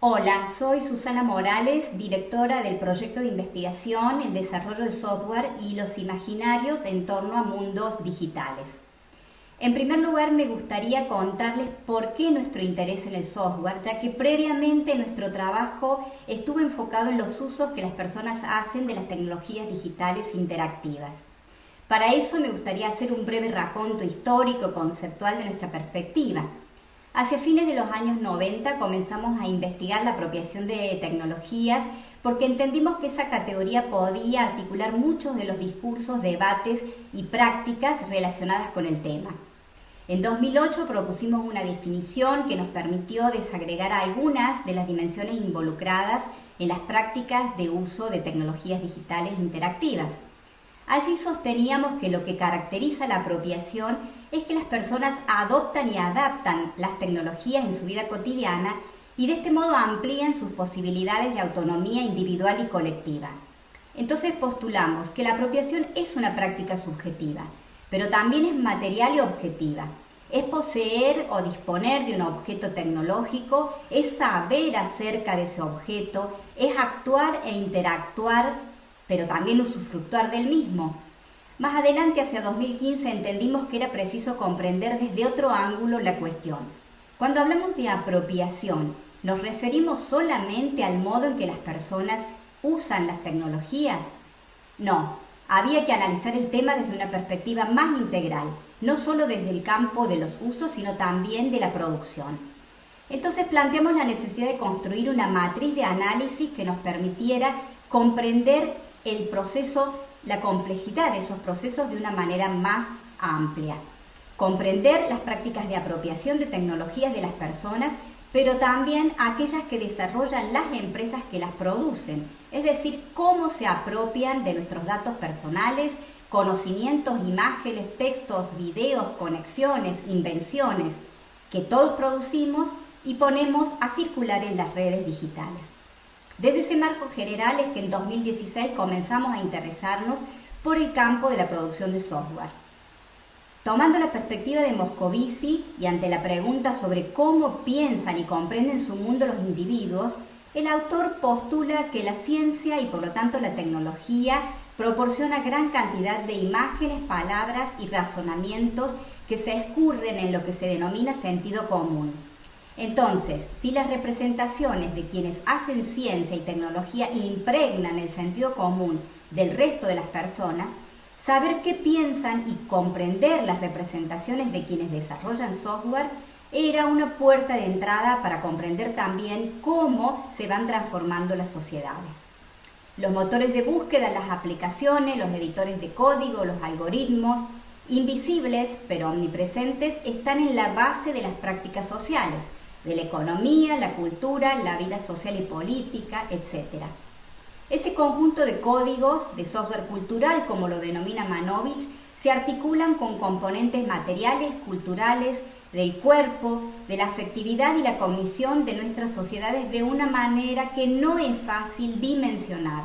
Hola, soy Susana Morales, directora del proyecto de investigación, el desarrollo de software y los imaginarios en torno a mundos digitales. En primer lugar, me gustaría contarles por qué nuestro interés en el software, ya que previamente nuestro trabajo estuvo enfocado en los usos que las personas hacen de las tecnologías digitales interactivas. Para eso me gustaría hacer un breve raconto histórico conceptual de nuestra perspectiva. Hacia fines de los años 90 comenzamos a investigar la apropiación de tecnologías porque entendimos que esa categoría podía articular muchos de los discursos, debates y prácticas relacionadas con el tema. En 2008 propusimos una definición que nos permitió desagregar algunas de las dimensiones involucradas en las prácticas de uso de tecnologías digitales interactivas. Allí sosteníamos que lo que caracteriza la apropiación es que las personas adoptan y adaptan las tecnologías en su vida cotidiana y de este modo amplían sus posibilidades de autonomía individual y colectiva. Entonces postulamos que la apropiación es una práctica subjetiva, pero también es material y objetiva. Es poseer o disponer de un objeto tecnológico, es saber acerca de ese objeto, es actuar e interactuar, pero también usufructuar del mismo. Más adelante, hacia 2015, entendimos que era preciso comprender desde otro ángulo la cuestión. Cuando hablamos de apropiación, ¿nos referimos solamente al modo en que las personas usan las tecnologías? No, había que analizar el tema desde una perspectiva más integral, no solo desde el campo de los usos, sino también de la producción. Entonces planteamos la necesidad de construir una matriz de análisis que nos permitiera comprender el proceso, la complejidad de esos procesos de una manera más amplia. Comprender las prácticas de apropiación de tecnologías de las personas pero también aquellas que desarrollan las empresas que las producen, es decir, cómo se apropian de nuestros datos personales, conocimientos, imágenes, textos, videos, conexiones, invenciones, que todos producimos y ponemos a circular en las redes digitales. Desde ese marco general es que en 2016 comenzamos a interesarnos por el campo de la producción de software. Tomando la perspectiva de Moscovici y ante la pregunta sobre cómo piensan y comprenden su mundo los individuos, el autor postula que la ciencia y por lo tanto la tecnología proporciona gran cantidad de imágenes, palabras y razonamientos que se escurren en lo que se denomina sentido común. Entonces, si las representaciones de quienes hacen ciencia y tecnología impregnan el sentido común del resto de las personas, Saber qué piensan y comprender las representaciones de quienes desarrollan software era una puerta de entrada para comprender también cómo se van transformando las sociedades. Los motores de búsqueda, las aplicaciones, los editores de código, los algoritmos, invisibles pero omnipresentes, están en la base de las prácticas sociales, de la economía, la cultura, la vida social y política, etc. Ese conjunto de códigos de software cultural, como lo denomina Manovich, se articulan con componentes materiales, culturales, del cuerpo, de la afectividad y la cognición de nuestras sociedades de una manera que no es fácil dimensionar,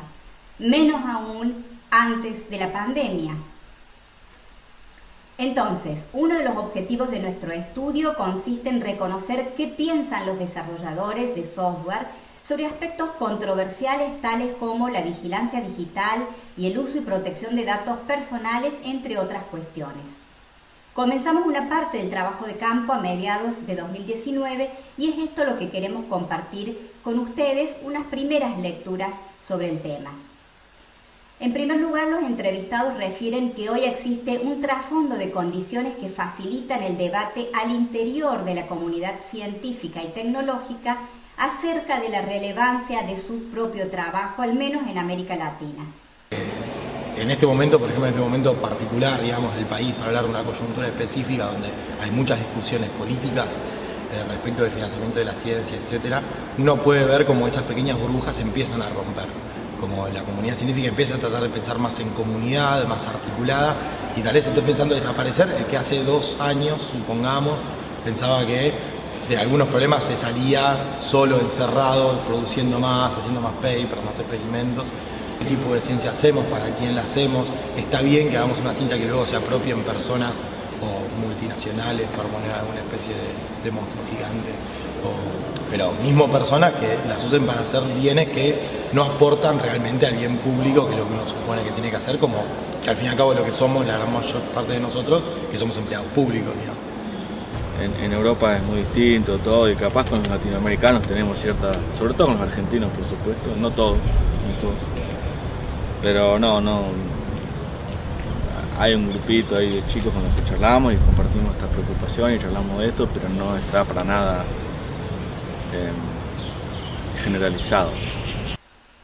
menos aún antes de la pandemia. Entonces, uno de los objetivos de nuestro estudio consiste en reconocer qué piensan los desarrolladores de software sobre aspectos controversiales tales como la vigilancia digital y el uso y protección de datos personales, entre otras cuestiones. Comenzamos una parte del trabajo de campo a mediados de 2019 y es esto lo que queremos compartir con ustedes, unas primeras lecturas sobre el tema. En primer lugar, los entrevistados refieren que hoy existe un trasfondo de condiciones que facilitan el debate al interior de la comunidad científica y tecnológica acerca de la relevancia de su propio trabajo, al menos en América Latina. En este momento, por ejemplo, en este momento particular, digamos, del país, para hablar de una coyuntura específica donde hay muchas discusiones políticas eh, respecto del financiamiento de la ciencia, etcétera, uno puede ver cómo esas pequeñas burbujas empiezan a romper como la comunidad científica empieza a tratar de pensar más en comunidad, más articulada, y tal vez esté pensando desaparecer, el que hace dos años, supongamos, pensaba que de algunos problemas se salía solo, encerrado, produciendo más, haciendo más papers, más experimentos. ¿Qué tipo de ciencia hacemos? ¿Para quién la hacemos? Está bien que hagamos una ciencia que luego se apropie en personas o multinacionales para poner alguna especie de, monstruo gigante pero mismo personas que las usen para hacer bienes que no aportan realmente al bien público, que es lo que uno supone que tiene que hacer, como al fin y al cabo lo que somos, la gran mayor parte de nosotros, que somos empleados públicos, En, Europa es muy distinto todo y capaz con los latinoamericanos tenemos cierta, sobre todo con los argentinos por supuesto, no todos, no todos. Pero no, no, hay un grupito ahí de chicos con los que charlamos y compartimos esta preocupación y charlamos de esto, pero no está para nada em, generalizado.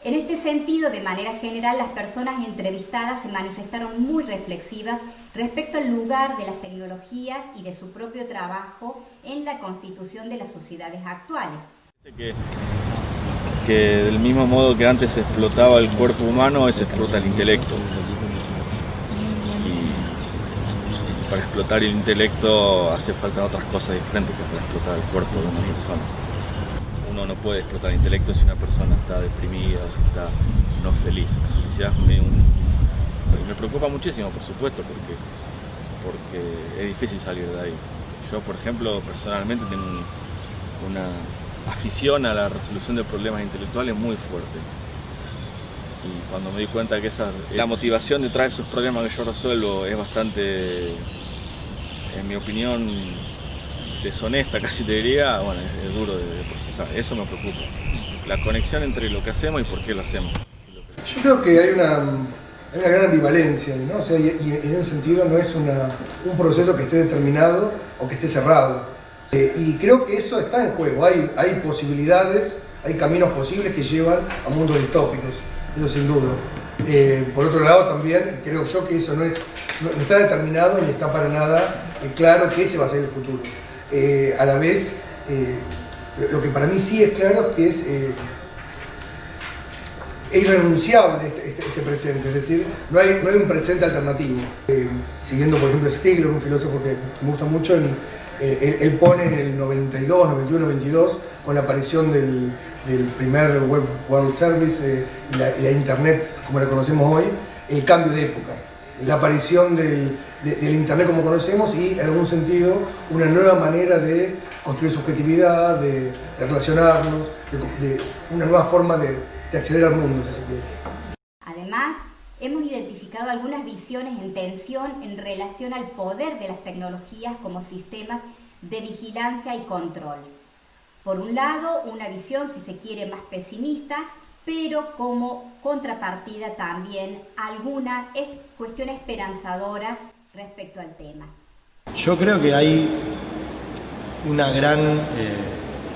En este sentido, de manera general, las personas entrevistadas se manifestaron muy reflexivas respecto al lugar de las tecnologías y de su propio trabajo en la constitución de las sociedades actuales. Que, que del mismo modo que antes se explotaba el cuerpo humano, hoy se explota el intelecto. Y para explotar el intelecto hace falta otras cosas diferentes que para explotar el cuerpo de una persona uno no puede explotar intelecto si una persona está deprimida, si está no feliz. La felicidad me preocupa muchísimo, por supuesto, porque, porque es difícil salir de ahí. Yo, por ejemplo, personalmente tengo una afición a la resolución de problemas intelectuales muy fuerte. Y cuando me di cuenta que esa, la motivación de esos problemas que yo resuelvo es bastante, en mi opinión, deshonesta, casi te diría, bueno, es, duro de, procesar. Eso me preocupa. La conexión entre lo que hacemos y por qué lo hacemos. Yo creo que hay una, una gran ambivalencia, ¿no? O sea, y, en ese sentido no es una, un proceso que esté determinado o que esté cerrado. Eh, y creo que eso está en juego. Hay, hay posibilidades, hay caminos posibles que llevan a mundos distópicos, eso sin duda. Eh, por otro lado, también creo yo que eso no, es, no, está determinado ni está para nada claro que ese va a ser el futuro. Eh, a la vez, eh, lo que para mí sí es claro es que es, eh, irrenunciable este, este, este, presente, es decir, no hay, no hay un presente alternativo. siguiendo, por ejemplo, Stigler, un filósofo que me gusta mucho, él, pone en el 92, 91, 92, con la aparición del, primer Web World Service y la Internet como la conocemos hoy, el cambio de época la aparición del, Internet como conocemos y, en algún sentido, una nueva manera de construir subjetividad, de, relacionarnos, de, una nueva forma de, acceder al mundo, si se quiere. Además, hemos identificado algunas visiones en tensión en relación al poder de las tecnologías como sistemas de vigilancia y control. Por un lado, una visión, si se quiere, más pesimista, pero como contrapartida también alguna es cuestión esperanzadora respecto al tema. Yo creo que hay una gran, eh,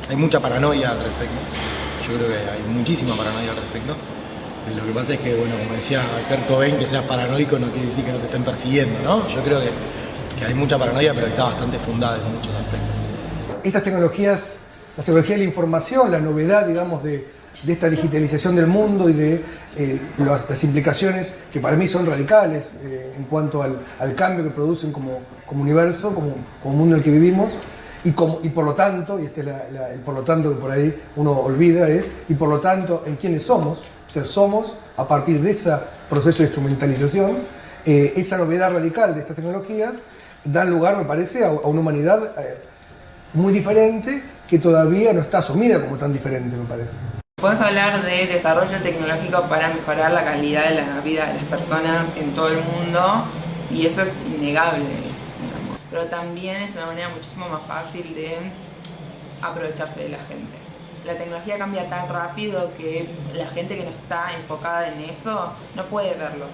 hay mucha paranoia al respecto. Yo creo que hay muchísima paranoia al respecto. Lo que pasa es que, bueno, como decía Kurt Cobain, que seas paranoico no quiere decir que no te estén persiguiendo, ¿no? Yo creo que, que hay mucha paranoia, pero está bastante fundada en muchos aspectos. Estas tecnologías, las tecnologías de la información, la novedad, digamos, de de esta digitalización del mundo y de eh, las, implicaciones que para mí son radicales eh, en cuanto al, cambio que producen como, universo, como, mundo en el que vivimos, y, como, y por lo tanto, y este es el por lo tanto que por ahí uno olvida, es, y por lo tanto, en quiénes somos, o sea, somos, a partir de ese proceso de instrumentalización, eh, esa novedad radical de estas tecnologías, dan lugar, me parece, a, a una humanidad muy diferente que todavía no está asumida como tan diferente, me parece. Podemos hablar de desarrollo tecnológico para mejorar la calidad de la vida de las personas en todo el mundo y eso es innegable. Pero también es una manera muchísimo más fácil de aprovecharse de la gente. La tecnología cambia tan rápido que la gente que no está enfocada en eso no puede verlo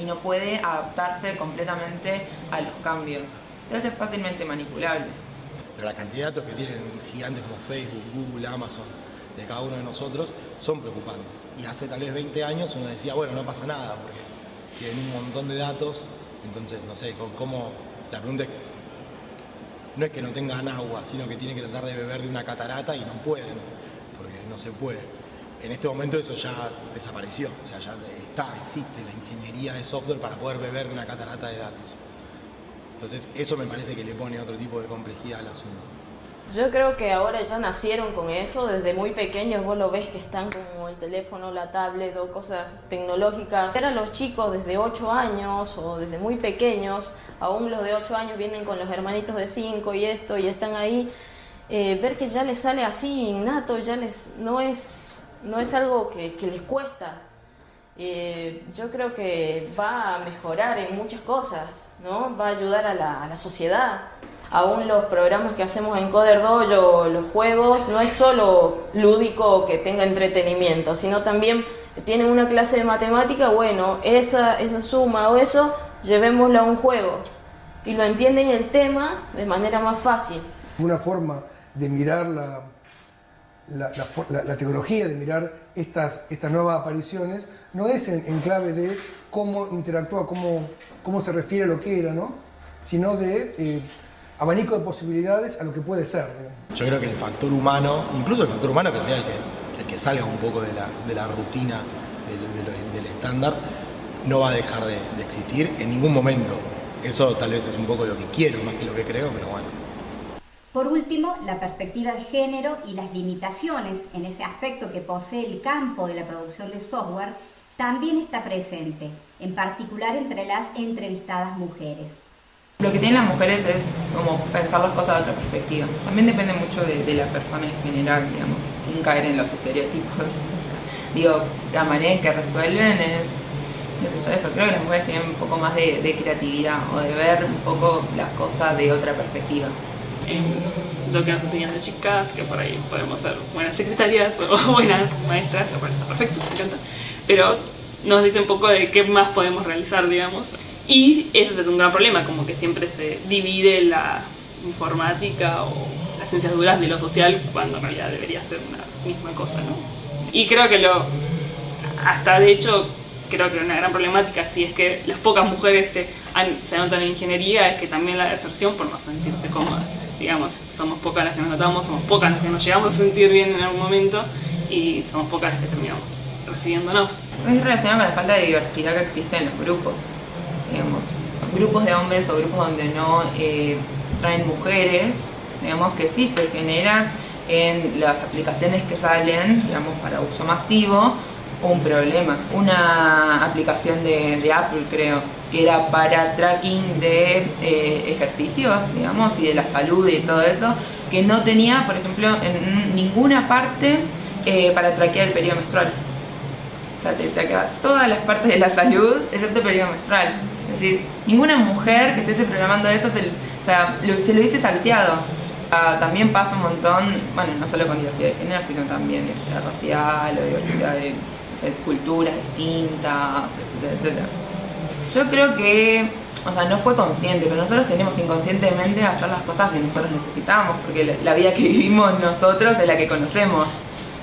y no puede adaptarse completamente a los cambios. Entonces es fácilmente manipulable. Pero la cantidad de datos que tienen gigantes como Facebook, Google, Amazon, de cada uno de nosotros son preocupantes. Y hace tal vez 20 años uno decía, bueno, no pasa nada, porque tienen un montón de datos, entonces, no sé, cómo, la pregunta es, no es que no tengan agua, sino que tienen que tratar de beber de una catarata y no pueden, porque no se puede. En este momento eso ya desapareció, o sea, ya está, existe la ingeniería de software para poder beber de una catarata de datos. Entonces, eso me parece que le pone otro tipo de complejidad al asunto. Yo creo que ahora ya nacieron con eso, desde muy pequeños vos lo ves que están como el teléfono, la tablet o cosas tecnológicas. Eran los chicos desde 8 años o desde muy pequeños, aún los de 8 años vienen con los hermanitos de 5 y esto y están ahí eh, ver que ya les sale así innato, ya les no es, no es algo que, les cuesta. Eh, yo creo que va a mejorar en muchas cosas, ¿no? Va a ayudar a la sociedad. Aún los programas que hacemos en Coder Dojo, los juegos, no es solo lúdico que tenga entretenimiento, sino también tienen una clase de matemática, bueno, esa, esa suma o eso, llevémoslo a un juego y lo entienden el tema de manera más fácil. Una forma de mirar la, la, tecnología, de mirar estas, estas nuevas apariciones, no es en, clave de cómo interactúa, cómo, cómo se refiere a lo que era, ¿no? sino de eh, abanico de posibilidades a lo que puede ser. Yo creo que el factor humano, incluso el factor humano que sea el que, el que salga un poco de la, de la rutina del, estándar, no va a dejar de, de existir en ningún momento. Eso tal vez es un poco lo que quiero más que lo que creo, pero bueno. Por último, la perspectiva de género y las limitaciones en ese aspecto que posee el campo de la producción de software también está presente, en particular entre las entrevistadas mujeres. Lo que tienen las mujeres es como pensar las cosas de otra perspectiva. También depende mucho de, la persona en general, digamos, sin caer en los estereotipos. Digo, la manera en que resuelven es, eso, creo que las mujeres tienen un poco más de, creatividad o de ver un poco las cosas de otra perspectiva en lo que nos enseñan de chicas, que por ahí podemos ser buenas secretarias o buenas maestras, lo cual está perfecto, me encanta, pero nos dice un poco de qué más podemos realizar, digamos. Y ese es un gran problema, como que siempre se divide la informática o las ciencias duras de lo social, cuando en realidad debería ser una misma cosa, ¿no? Y creo que lo, hasta de hecho, creo que una gran problemática, si es que las pocas mujeres se, se anotan en ingeniería, es que también la deserción por no sentirte cómoda digamos, somos pocas las que nos notamos, somos pocas las que nos llegamos a sentir bien en algún momento y somos pocas las que terminamos recibiéndonos. Es relacionado con la falta de diversidad que existe en los grupos, digamos, grupos de hombres o grupos donde no eh, traen mujeres, digamos que sí se genera en las aplicaciones que salen, digamos, para uso masivo, un problema. Una aplicación de, Apple, creo, que era para tracking de eh, ejercicios, digamos, y de la salud y todo eso, que no tenía, por ejemplo, en ninguna parte eh, para traquear el periodo menstrual. O sea, te traqueaba todas las partes de la salud, excepto el periodo menstrual. Decir, ninguna mujer que estuviese programando eso se, o sea, se lo salteado. Ah, también pasa un montón, bueno, no solo con diversidad de género, sino también diversidad racial o diversidad de culturas distintas, etcétera, Yo creo que, o sea, no fue consciente, pero nosotros tenemos inconscientemente hacer las cosas que nosotros necesitamos, porque la, vida que vivimos nosotros es la que conocemos.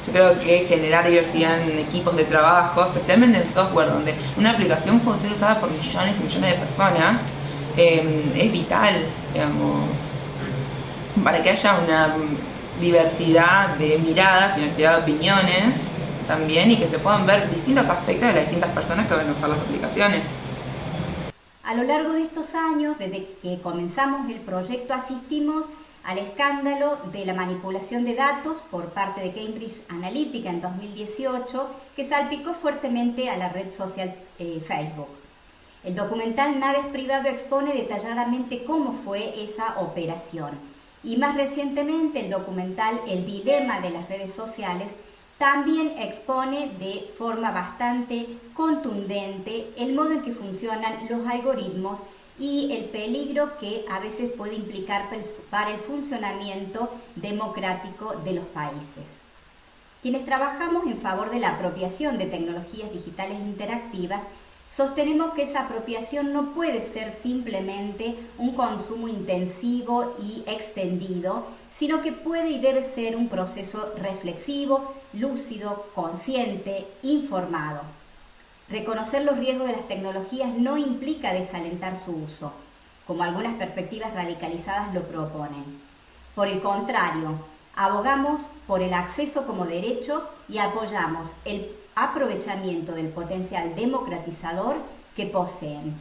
Yo creo que generar diversidad en equipos de trabajo, especialmente en software, donde una aplicación puede ser usada por millones y millones de personas, em, es vital, digamos, para que haya una diversidad de miradas, diversidad de opiniones también y que se puedan ver distintos aspectos de las distintas personas que van a usar las aplicaciones. A lo largo de estos años, desde que comenzamos el proyecto, asistimos al escándalo de la manipulación de datos por parte de Cambridge Analytica en 2018, que salpicó fuertemente a la red social eh, Facebook. El documental Nada es privado expone detalladamente cómo fue esa operación. Y más recientemente el documental El dilema de las redes sociales también expone de forma bastante contundente el modo en que funcionan los algoritmos y el peligro que a veces puede implicar para el funcionamiento democrático de los países. Quienes trabajamos en favor de la apropiación de tecnologías digitales interactivas Sostenemos que esa apropiación no puede ser simplemente un consumo intensivo y extendido, sino que puede y debe ser un proceso reflexivo, lúcido, consciente, informado. Reconocer los riesgos de las tecnologías no implica desalentar su uso, como algunas perspectivas radicalizadas lo proponen. Por el contrario, abogamos por el acceso como derecho y apoyamos el aprovechamiento del potencial democratizador que poseen.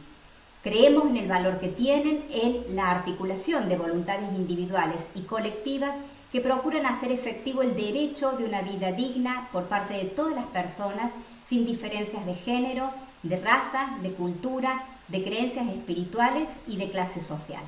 Creemos en el valor que tienen en la articulación de voluntades individuales y colectivas que procuran hacer efectivo el derecho de una vida digna por parte de todas las personas sin diferencias de género, de raza, de cultura, de creencias espirituales y de clase social.